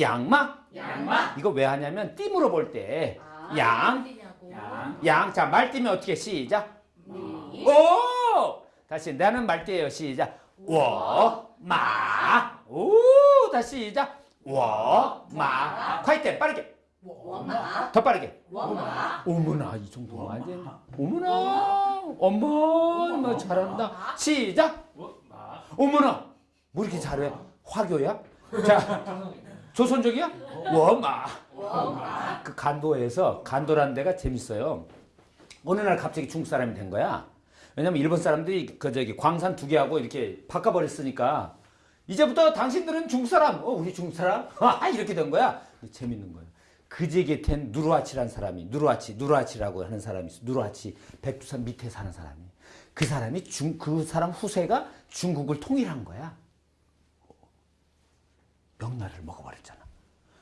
양마 양마. 이거 왜 하냐면 띠으로 볼때 아, 양. 양. 양. 자, 말띠면 어떻게 시작? 니. 오! 다시 나는 말띠예요. 시작. 워, 마. 오! 다시 시작. 워, 마. 콰이트 빠르게. 워마. 더 빠르게. 워마. 어머나 이 정도면 안 돼. 어머나. 어머, 뭐 잘한다. 시작. 마. 어머나. 뭐 이렇게 잘해? 화교야? 자, 조선족이야? 워마. 워마. 그 간도에서 간도라는 데가 재밌어요. 어느 날 갑자기 중국 사람이 된 거야. 왜냐면 일본 사람들이 그 저기 광산 두 개하고 이렇게 바꿔버렸으니까 이제부터 당신들은 중국 사람, 어 우리 중국 사람, 아 이렇게 된 거야. 재밌는 거예요. 그제 곁엔 누르아치라는 사람이 누르아치, 누르아치라고 하는 사람이 있어. 누르아치 백두산 밑에 사는 사람이. 그 사람이 중 그 사람 후세가 중국을 통일한 거야. 명나라를 먹어버렸잖아.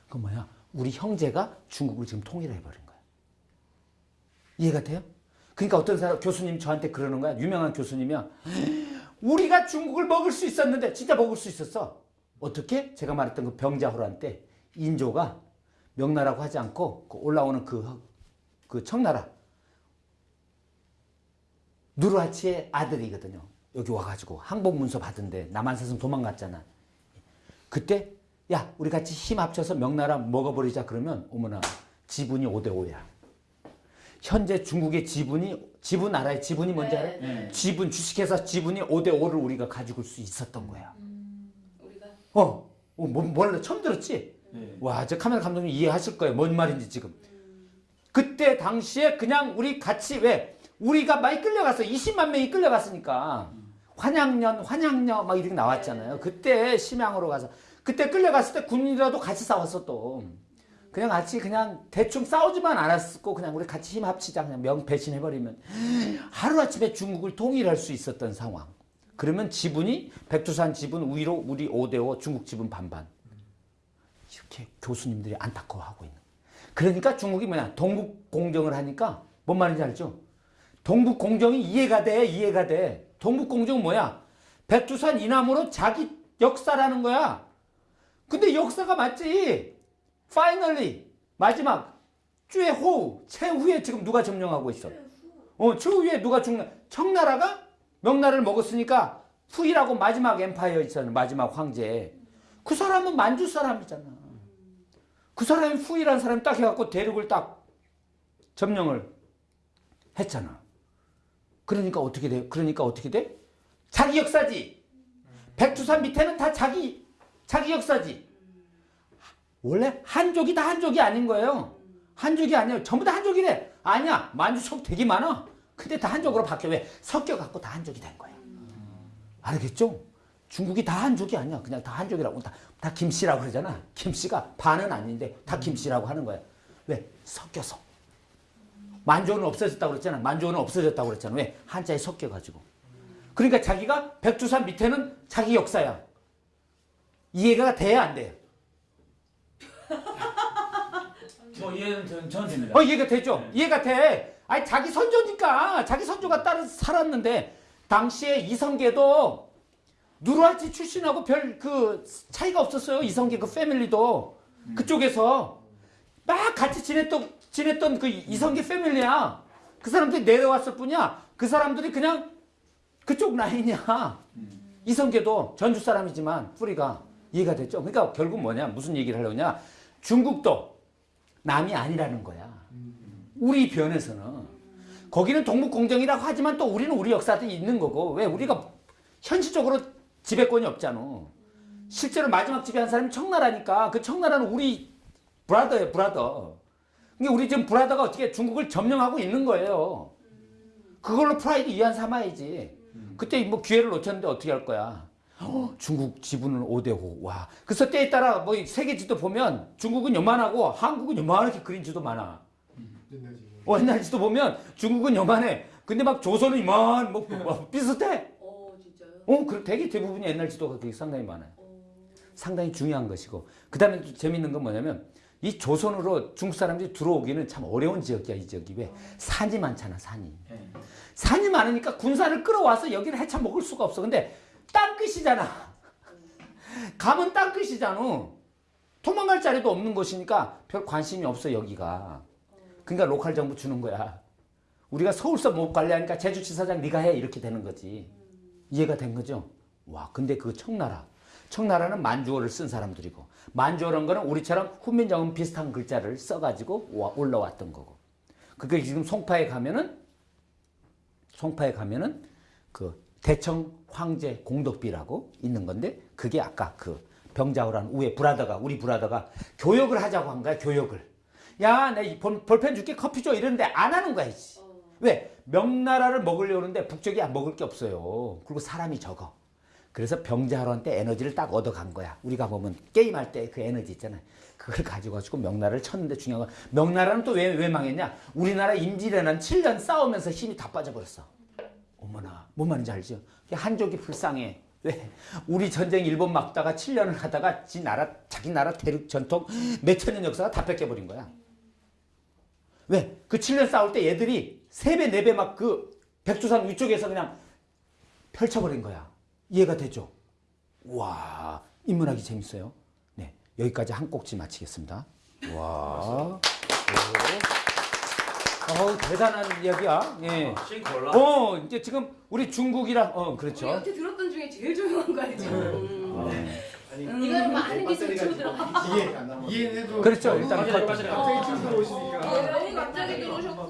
그 뭐야? 우리 형제가 중국을 지금 통일해 버린 거야. 이해가 돼요? 그러니까 어떤 사람 교수님 저한테 그러는 거야. 유명한 교수님이야. 우리가 중국을 먹을 수 있었는데 진짜 먹을 수 있었어. 어떻게? 제가 말했던 그 병자호란 때 인조가 명나라고 하지 않고 그 올라오는 그, 그 청나라 누르하치의 아들이거든요. 여기 와가지고 항복 문서 받은데 남한사슴 도망갔잖아. 그때 야 우리 같이 힘 합쳐서 명나라 먹어버리자 그러면 어머나 지분이 5대 5야. 현재 중국의 지분이 지분 알아요? 지분이 뭔지 네, 알아요? 네. 지분 주식회사 지분이 5대 5를 우리가 가지고 수 있었던 거야. 우리가 어, 어 뭐, 몰라 처음 들었지? 네. 와, 저 카메라 감독님 이해하실 거예요. 뭔 말인지 지금. 그때 당시에 그냥 우리 같이 왜 우리가 많이 끌려갔어. 20만 명이 끌려갔으니까. 환양년, 환양녀 막 이렇게 나왔잖아요. 그때 심양으로 가서 그때 끌려갔을 때 군인이라도 같이 싸웠어 또. 그냥 같이 그냥 대충 싸우지만 않았고 그냥 우리 같이 힘 합치자 그냥 명 배신해버리면 하루아침에 중국을 통일할 수 있었던 상황. 그러면 지분이 백두산 지분 위로 우리 5대5 중국 지분 반반. 이렇게 교수님들이 안타까워하고 있는. 그러니까 중국이 뭐냐 동북 공정을 하니까 뭔 말인지 알죠? 동북 공정이 이해가 돼 이해가 돼. 동북 공정은 뭐야? 백두산 이남으로 자기 역사라는 거야. 근데 역사가 맞지. 파이널리 마지막 최후 최후에 지금 누가 점령하고 있어? 어 최후에 누가 중나 청나라가 명나라를 먹었으니까 후이라고 마지막 엠파이어 있잖아 마지막 황제. 그 사람은 만주 사람이잖아. 그 사람이 후이라는 사람이 딱 해갖고 대륙을 딱 점령을 했잖아. 그러니까 어떻게 돼? 그러니까 어떻게 돼? 자기 역사지. 백두산 밑에는 다 자기 자기 역사지. 원래 한족이 다 한족이 아닌 거예요. 한족이 아니에요. 전부 다 한족이래. 아니야. 만주족 되게 많아. 근데 다 한족으로 바뀌어. 왜? 섞여갖고 다 한족이 된 거야. 알겠죠? 중국이 다 한족이 아니야. 그냥 다 한족이라고. 다, 다 김씨라고 그러잖아. 김씨가 반은 아닌데 다 김씨라고 하는 거야. 왜? 섞여서. 만조는 없어졌다고 그랬잖아. 만조는 없어졌다고 그랬잖아. 왜? 한자에 섞여가지고. 그러니까 자기가 백두산 밑에는 자기 역사야. 이해가 돼야 안 돼요? 저 이해는 전, 전 됩니다. 어, 이해가 되죠? 이해가 돼. 아니, 자기 선조니까. 자기 선조가 따라 살았는데, 당시에 이성계도 누르하치 출신하고 별 그 차이가 없었어요. 이성계 그 패밀리도. 그쪽에서 막 같이 지냈던, 지냈던 그 이성계 패밀리야. 그 사람들이 내려왔을 뿐이야. 그 사람들이 그냥 그쪽 라인이야. 이성계도 전주 사람이지만 뿌리가 이해가 됐죠? 그러니까 결국 뭐냐? 무슨 얘기를 하려냐? 중국도 남이 아니라는 거야. 우리 변에서는. 거기는 동북공정이라고 하지만 또 우리는 우리 역사도 있는 거고. 왜? 우리가 현실적으로 지배권이 없잖아. 실제로 마지막 지배한 사람이 청나라니까 그 청나라는 우리 브라더예요, 브라더. 그러니까 우리 지금 브라더가 어떻게 중국을 점령하고 있는 거예요. 그걸로 프라이드 이한 삼아야지. 그때 뭐 기회를 놓쳤는데 어떻게 할 거야? 어, 중국 지분은 5대5. 와. 그래서 때에 따라 뭐 세계 지도 보면 중국은 요만하고 한국은 요만하게 그린 지도 많아. 옛날 어, 옛날 지도 보면 중국은 요만해. 근데 막 조선은 이만 뭐, 뭐 비슷해. 어 진짜요? 어, 그 되게 대부분이 옛날 지도가 그게 상당히 많아요. 어. 상당히 중요한 것이고. 그 다음에 또 재밌는 건 뭐냐면 이 조선으로 중국 사람들이 들어오기는 참 어려운 지역이야, 이 지역이. 왜? 산이 많잖아, 산이. 네. 산이 많으니까 군사를 끌어와서 여기를 해쳐 먹을 수가 없어. 근데 땅끝이잖아. 가면 땅끝이잖아. 토마 살짜리도 없는 곳이니까 별 관심이 없어 여기가. 그러니까 로컬 정부 주는 거야. 우리가 서울서 못 관리하니까 제주지사장 네가 해 이렇게 되는 거지. 이해가 된 거죠? 와, 근데 그 청나라. 청나라는 만주어를 쓴 사람들이고 만주어라는 거는 우리처럼 훈민정음 비슷한 글자를 써가지고 와- 올라왔던 거고. 그게 지금 송파에 가면은 송파에 가면은 그 대청 황제 공덕비라고 있는 건데 그게 아까 그 병자호란 우에 브라더가 우리 브라더가 교역을 하자고 한 거야 교역을. 야 내 볼펜 줄게 커피 줘. 이러는데 안 하는 거야 이씨. 왜? 명나라를 먹으려고 하는데 북쪽이 안 먹을 게 없어요. 그리고 사람이 적어. 그래서 병자호란 때 에너지를 딱 얻어간 거야. 우리가 보면 게임할 때 그 에너지 있잖아요. 그걸 가지고 가지고 명나라를 쳤는데 중요한 건 명나라는 또 왜 왜 망했냐? 우리나라 임진왜란 7년 싸우면서 힘이 다 빠져버렸어 어머나 뭔 말인지 알죠? 한족이 불쌍해. 왜? 우리 전쟁 일본 막다가 7년을 하다가 지 나라 자기 나라 대륙 전통 몇천 년 역사가 다 뺏겨버린 거야. 왜? 그 7년 싸울 때 얘들이 3배 4배 막 그 백두산 위쪽에서 그냥 펼쳐버린 거야. 이해가 되죠? 와 인문학이 재밌어요. 네 여기까지 한 꼭지 마치겠습니다. 와. 어우 대단한 이야기야. 예. 싱콜라. 어 이제 지금 우리 중국이랑 어 우리 그렇죠. 여태 들었던 중에 제일 조용한 거 알죠? 아니 음. 이거는 많은 기술이 들어. 이해 이해해도 그렇죠 일단 맞아요, 컷. 맞아요. 갑자기 친구 오시니까 어, 갑자기 들어오셨고.